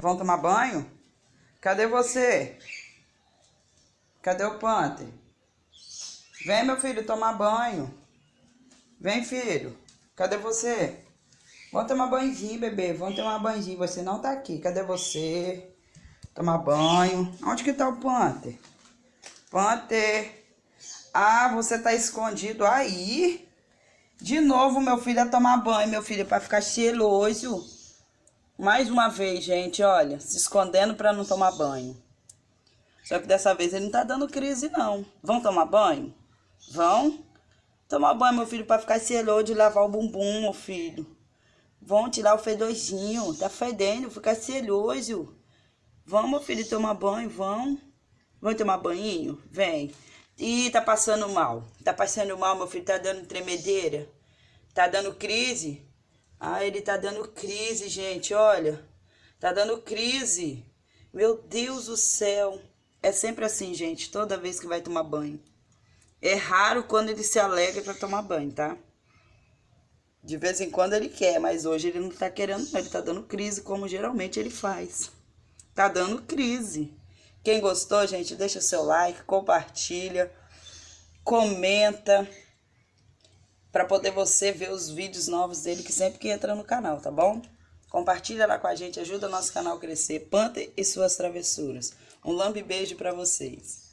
Vão tomar banho? Cadê você? Cadê o Panther? Vem, meu filho, tomar banho. Vem, filho. Cadê você? Vão tomar banhozinho, bebê. Vão tomar banhozinho. Você não tá aqui. Cadê você? Tomar banho. Onde que tá o Panther? Panther. Ah, você tá escondido aí? De novo, meu filho, a tomar banho, meu filho, para ficar cheiroso. Mais uma vez, gente, olha, se escondendo para não tomar banho. Só que dessa vez ele não tá dando crise, não. Vão tomar banho? Vão? Tomar banho, meu filho, para ficar cheiroso de lavar o bumbum, meu filho. Vão tirar o fedorzinho. Tá fedendo, ficar cheiroso. Vão, meu filho, tomar banho, vão. Vão tomar banho? Vem. Ih, tá passando mal. Tá passando mal, meu filho. Tá dando tremedeira. Tá dando crise. Ah, ele tá dando crise, gente. Olha. Tá dando crise. Meu Deus do céu. É sempre assim, gente. Toda vez que vai tomar banho. É raro quando ele se alegra pra tomar banho, tá? De vez em quando ele quer, mas hoje ele não tá querendo, não. Ele tá dando crise, como geralmente ele faz. Tá dando crise. Quem gostou, gente, deixa seu like, compartilha, comenta para poder você ver os vídeos novos dele que sempre que entra no canal, tá bom? Compartilha lá com a gente, ajuda o nosso canal a crescer. Panther e suas travessuras. Um lambe beijo para vocês.